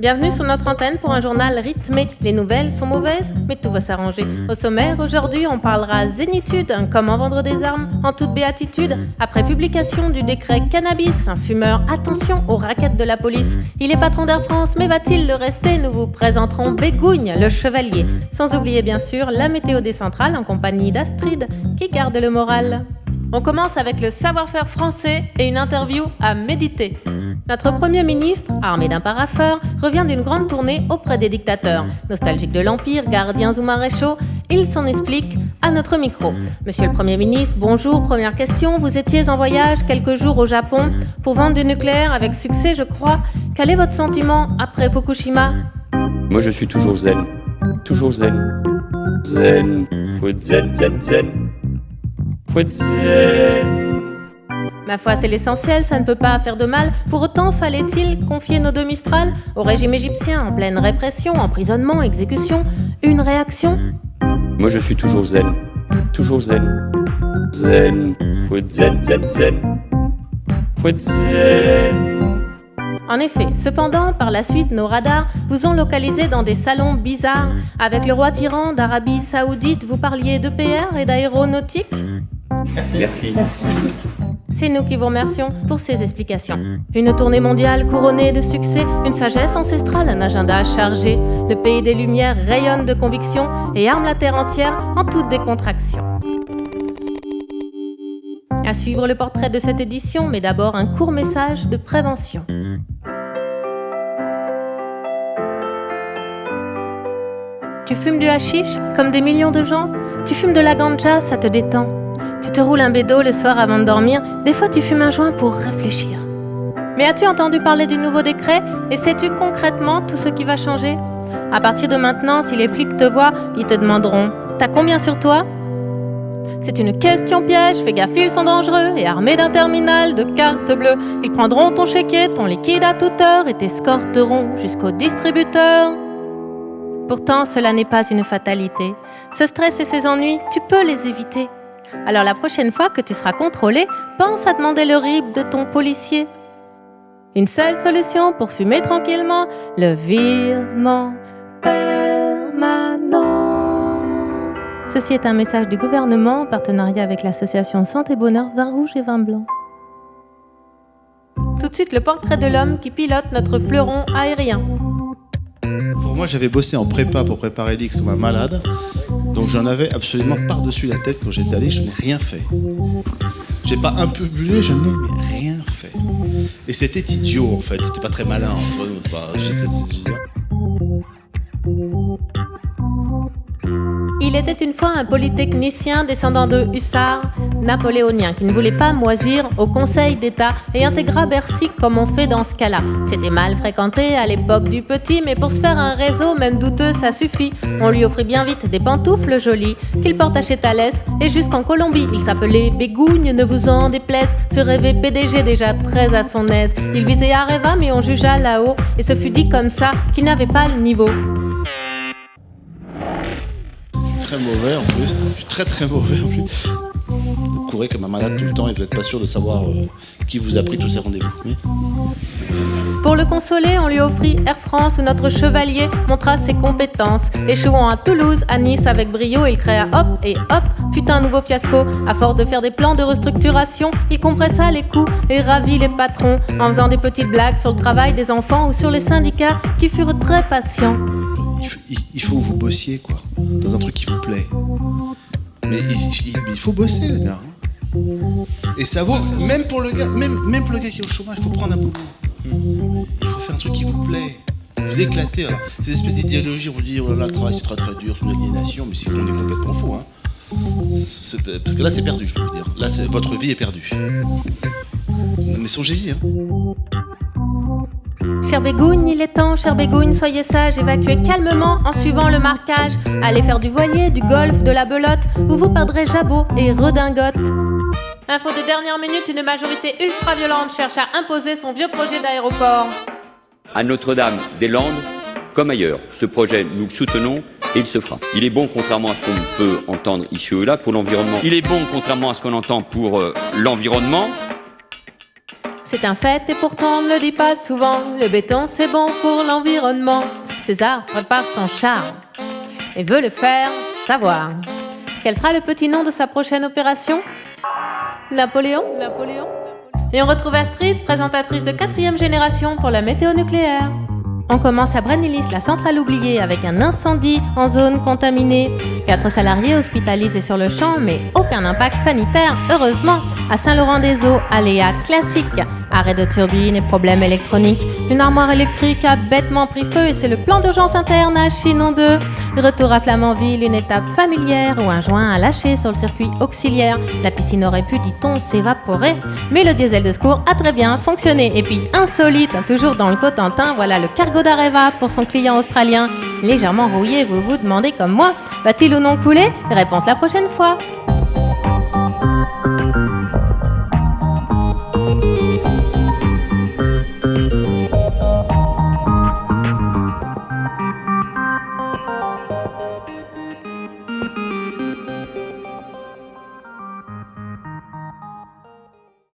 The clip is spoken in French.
Bienvenue sur notre antenne pour un journal rythmé. Les nouvelles sont mauvaises, mais tout va s'arranger. Au sommaire, aujourd'hui, on parlera zénitude, comment vendre des armes en toute béatitude. Après publication du décret cannabis, un fumeur, attention aux raquettes de la police. Il est patron d'Air France, mais va-t-il le rester? Nous vous présenterons Bégougne, le chevalier. Sans oublier bien sûr la météo des centrales en compagnie d'Astrid, qui garde le moral. On commence avec le savoir-faire français et une interview à méditer. Notre Premier ministre, armé d'un parapheur, revient d'une grande tournée auprès des dictateurs. Nostalgique de l'Empire, gardiens ou maréchaux, il s'en explique à notre micro. Monsieur le Premier ministre, bonjour, première question. Vous étiez en voyage quelques jours au Japon pour vendre du nucléaire avec succès, je crois. Quel est votre sentiment après Fukushima? Moi, je suis toujours zen. Toujours zen. Zen. Faut zen, zen, zen. Ma foi, c'est l'essentiel, ça ne peut pas faire de mal. Pour autant, fallait-il confier nos deux Mistral au régime égyptien en pleine répression, emprisonnement, exécution Une réaction? Moi, je suis toujours zen. Toujours zen. Zen. Faut zen, zen, zen. Faut zen. En effet, cependant, par la suite, nos radars vous ont localisé dans des salons bizarres. Avec le roi tyran d'Arabie Saoudite, vous parliez de PR et d'aéronautique? Merci. C'est nous qui vous remercions pour ces explications. Une tournée mondiale couronnée de succès, une sagesse ancestrale, un agenda chargé. Le pays des Lumières rayonne de conviction et arme la terre entière en toute décontraction. À suivre le portrait de cette édition, mais d'abord un court message de prévention. Tu fumes du hashish comme des millions de gens? Tu fumes de la ganja, ça te détend. Tu te roules un bédo le soir avant de dormir. Des fois, tu fumes un joint pour réfléchir. Mais as-tu entendu parler du nouveau décret? Et sais-tu concrètement tout ce qui va changer? À partir de maintenant, si les flics te voient, ils te demanderont T'as combien sur toi? C'est une question piège, fais gaffe, ils sont dangereux et armés d'un terminal de cartes bleues. Ils prendront ton chéquier, ton liquide à toute heure et t'escorteront jusqu'au distributeur. Pourtant, cela n'est pas une fatalité. Ce stress et ces ennuis, tu peux les éviter. Alors la prochaine fois que tu seras contrôlé, pense à demander le RIB de ton policier. Une seule solution pour fumer tranquillement, le virement permanent. Ceci est un message du gouvernement en partenariat avec l'association Santé Bonheur Vin Rouge et Vin Blanc. Tout de suite le portrait de l'homme qui pilote notre fleuron aérien. Moi, j'avais bossé en prépa pour préparer l'X comme un malade. Donc j'en avais absolument par-dessus la tête quand j'étais allé, je n'ai rien fait. J'ai pas un peu bullé, je n'ai rien fait. Et c'était idiot en fait, c'était pas très malin entre nous. Il était une fois un polytechnicien descendant de hussards napoléoniens qui ne voulait pas moisir au Conseil d'État et intégra Bercy comme on fait dans ce cas-là. C'était mal fréquenté à l'époque du petit, mais pour se faire un réseau, même douteux, ça suffit. On lui offrit bien vite des pantoufles jolies qu'il porta chez Thalès et jusqu'en Colombie. Il s'appelait Bégougne, ne vous en déplaise, ce rêvé PDG déjà très à son aise. Il visait Areva, mais on jugea là-haut et ce fut dit comme ça qu'il n'avait pas le niveau très mauvais en plus. Je suis très très mauvais en plus. Vous courez comme un malade tout le temps et vous n'êtes pas sûr de savoir euh, qui vous a pris tous ces rendez-vous. Pour le consoler, on lui offrit Air France où notre chevalier montra ses compétences. Échouant à Toulouse, à Nice avec brio, il créa hop et hop, fut un nouveau fiasco. À force de faire des plans de restructuration, il compressa les coûts et ravit les patrons en faisant des petites blagues sur le travail des enfants ou sur les syndicats qui furent très patients il faut, que vous bossiez, quoi, dans un truc qui vous plaît. Mais il, faut bosser, les gars. Hein. Et ça vaut, même pour le gars, même, même pour le gars qui est au chômage, il faut prendre un boulot. Il faut faire un truc qui vous plaît. Vous éclater. Ces espèces d'idéologies, on vous dit, oh là là, le travail c'est très très dur, c'est une aliénation, mais c'est qu'on est complètement fou. Hein. Parce que là, c'est perdu, je peux dire. Là, votre vie est perdue. Mais songez-y. Hein. Cher Bégougne, il est temps, cher Bégougne, soyez sage, évacuez calmement en suivant le marquage. Allez faire du voilier, du golf, de la belote, où vous perdrez jabot et redingote. Info de dernière minute, une majorité ultra-violente cherche à imposer son vieux projet d'aéroport. À Notre-Dame-des-Landes, comme ailleurs, ce projet, nous le soutenons et il se fera. Il est bon, contrairement à ce qu'on peut entendre ici ou là, pour l'environnement. Il est bon, contrairement à ce qu'on entend pour euh, l'environnement. C'est un fait et pourtant on ne le dit pas souvent. Le béton c'est bon pour l'environnement. César prépare son charme et veut le faire savoir. Quel sera le petit nom de sa prochaine opération? Napoléon? Napoléon? Et on retrouve Astrid, présentatrice de quatrième génération pour la météo nucléaire. On commence à Brennilis, la centrale oubliée, avec un incendie en zone contaminée. Quatre salariés hospitalisés sur le champ, mais aucun impact sanitaire, heureusement. À Saint-Laurent-des-Eaux, aléa classique. Arrêt de turbine et problèmes électroniques. Une armoire électrique a bêtement pris feu et c'est le plan d'urgence interne à Chinon 2. Retour à Flamanville, une étape familière où un joint a lâché sur le circuit auxiliaire. La piscine aurait pu, dit-on, s'évaporer. Mais le diesel de secours a très bien fonctionné. Et puis, insolite, toujours dans le Cotentin, voilà le cargo d'Areva pour son client australien. Légèrement rouillé, vous vous demandez comme moi, va-t-il ou non couler? Réponse la prochaine fois.